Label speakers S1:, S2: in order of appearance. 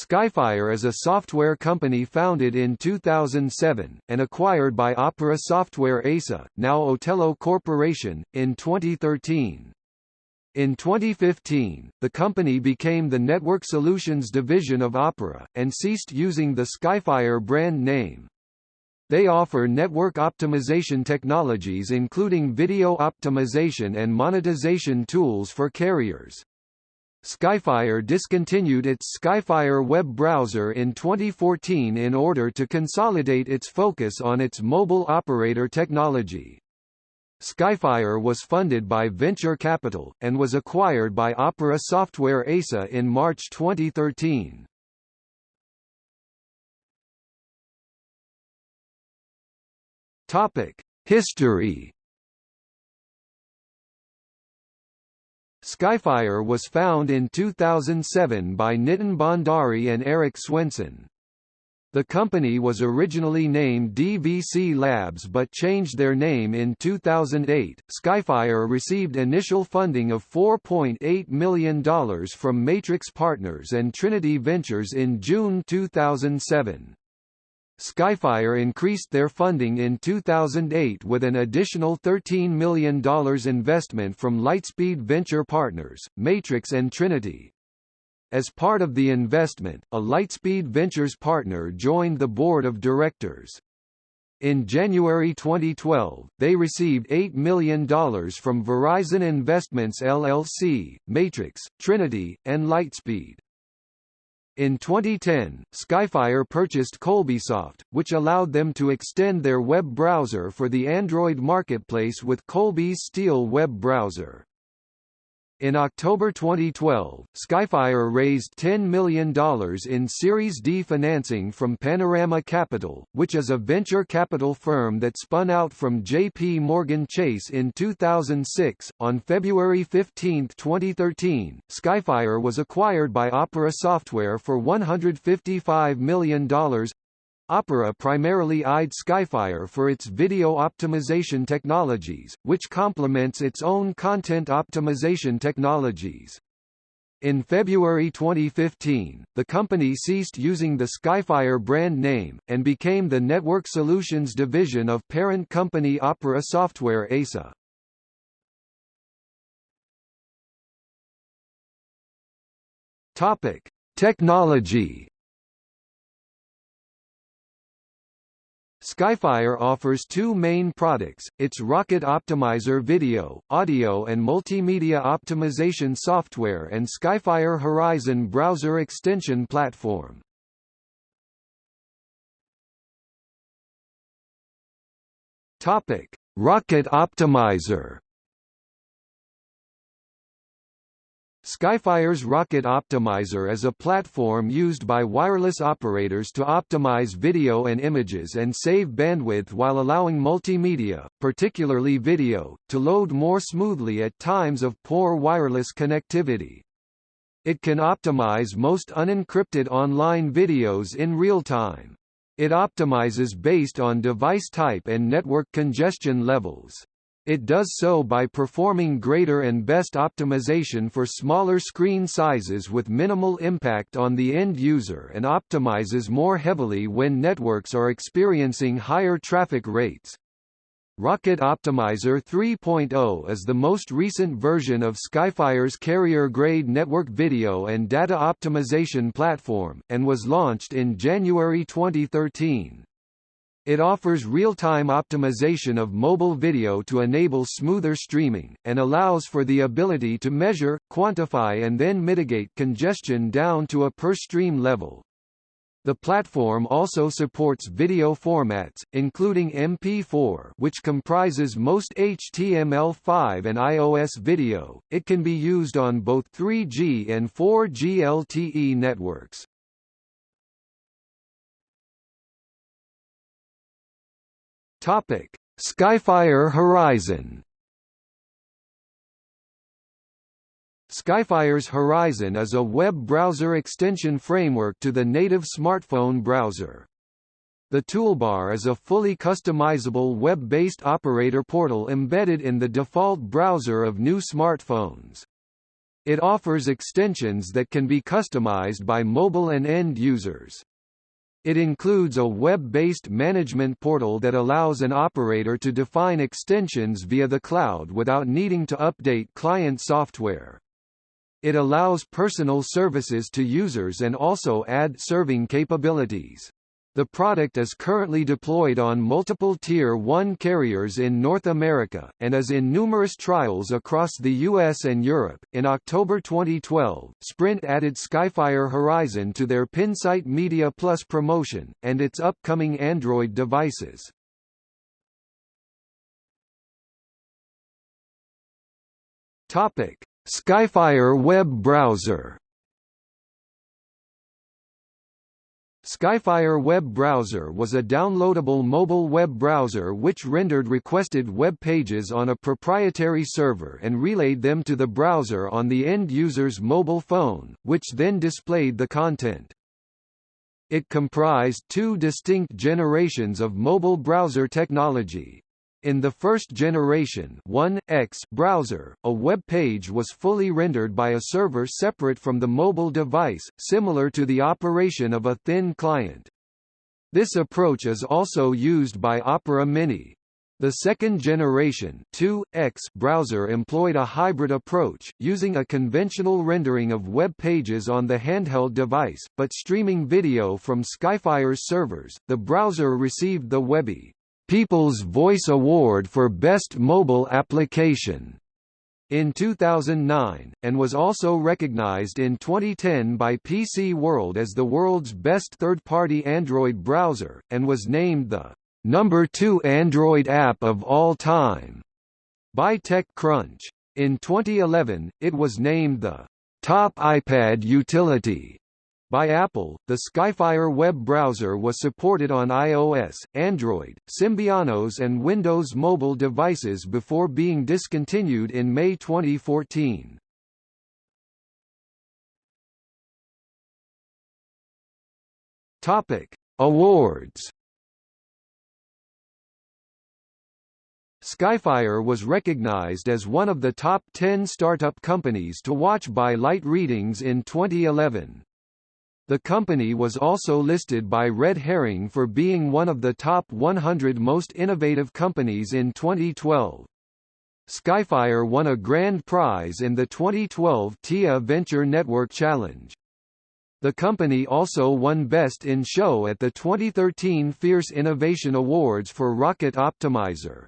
S1: Skyfire is a software company founded in 2007, and acquired by Opera Software ASA, now Otello Corporation, in 2013. In 2015, the company became the Network Solutions division of Opera, and ceased using the Skyfire brand name. They offer network optimization technologies including video optimization and monetization tools for carriers. Skyfire discontinued its Skyfire web browser in 2014 in order to consolidate its focus on its mobile operator technology. Skyfire was funded by venture capital, and was acquired by Opera Software ASA in March 2013. History Skyfire was found in 2007 by Nitin Bhandari and Eric Swenson. The company was originally named DVC Labs but changed their name in 2008. Skyfire received initial funding of $4.8 million from Matrix Partners and Trinity Ventures in June 2007. Skyfire increased their funding in 2008 with an additional $13 million investment from Lightspeed Venture Partners, Matrix and Trinity. As part of the investment, a Lightspeed Ventures partner joined the board of directors. In January 2012, they received $8 million from Verizon Investments LLC, Matrix, Trinity, and Lightspeed. In 2010, Skyfire purchased Kolbysoft, which allowed them to extend their web browser for the Android marketplace with Kolby's Steel web browser. In October 2012, Skyfire raised $10 million in Series D financing from Panorama Capital, which is a venture capital firm that spun out from J.P. Morgan Chase in 2006. On February 15, 2013, Skyfire was acquired by Opera Software for $155 million, Opera primarily eyed Skyfire for its video optimization technologies, which complements its own content optimization technologies. In February 2015, the company ceased using the Skyfire brand name, and became the Network Solutions division of parent company Opera Software ASA. Topic: Technology Skyfire offers two main products, its Rocket Optimizer video, audio and multimedia optimization software and Skyfire Horizon browser extension platform. Rocket Optimizer Skyfire's Rocket Optimizer is a platform used by wireless operators to optimize video and images and save bandwidth while allowing multimedia, particularly video, to load more smoothly at times of poor wireless connectivity. It can optimize most unencrypted online videos in real time. It optimizes based on device type and network congestion levels. It does so by performing greater and best optimization for smaller screen sizes with minimal impact on the end user and optimizes more heavily when networks are experiencing higher traffic rates. Rocket Optimizer 3.0 is the most recent version of Skyfire's carrier-grade network video and data optimization platform, and was launched in January 2013. It offers real-time optimization of mobile video to enable smoother streaming, and allows for the ability to measure, quantify and then mitigate congestion down to a per-stream level. The platform also supports video formats, including MP4 which comprises most HTML5 and iOS video. It can be used on both 3G and 4G LTE networks. Topic: Skyfire Horizon. Skyfire's Horizon is a web browser extension framework to the native smartphone browser. The toolbar is a fully customizable web-based operator portal embedded in the default browser of new smartphones. It offers extensions that can be customized by mobile and end users. It includes a web-based management portal that allows an operator to define extensions via the cloud without needing to update client software. It allows personal services to users and also ad serving capabilities. The product is currently deployed on multiple Tier 1 carriers in North America, and is in numerous trials across the US and Europe. In October 2012, Sprint added Skyfire Horizon to their Pinsight Media Plus promotion, and its upcoming Android devices. Topic: Skyfire web browser Skyfire web browser was a downloadable mobile web browser which rendered requested web pages on a proprietary server and relayed them to the browser on the end user's mobile phone, which then displayed the content. It comprised two distinct generations of mobile browser technology, in the first generation 1X browser, a web page was fully rendered by a server separate from the mobile device, similar to the operation of a thin client. This approach is also used by Opera Mini. The second generation 2X browser employed a hybrid approach, using a conventional rendering of web pages on the handheld device, but streaming video from Skyfire's servers. The browser received the Webby People's Voice Award for Best Mobile Application in 2009, and was also recognized in 2010 by PC World as the world's best third-party Android browser, and was named the number 2 Android app of all time by TechCrunch. In 2011, it was named the top iPad utility by Apple, the Skyfire web browser was supported on iOS, Android, Symbian OS and Windows mobile devices before being discontinued in May 2014. Topic: Awards. Skyfire was recognized as one of the top 10 startup companies to watch by Light Readings in 2011. The company was also listed by Red Herring for being one of the top 100 most innovative companies in 2012. Skyfire won a grand prize in the 2012 TIA Venture Network Challenge. The company also won Best in Show at the 2013 Fierce Innovation Awards for Rocket Optimizer.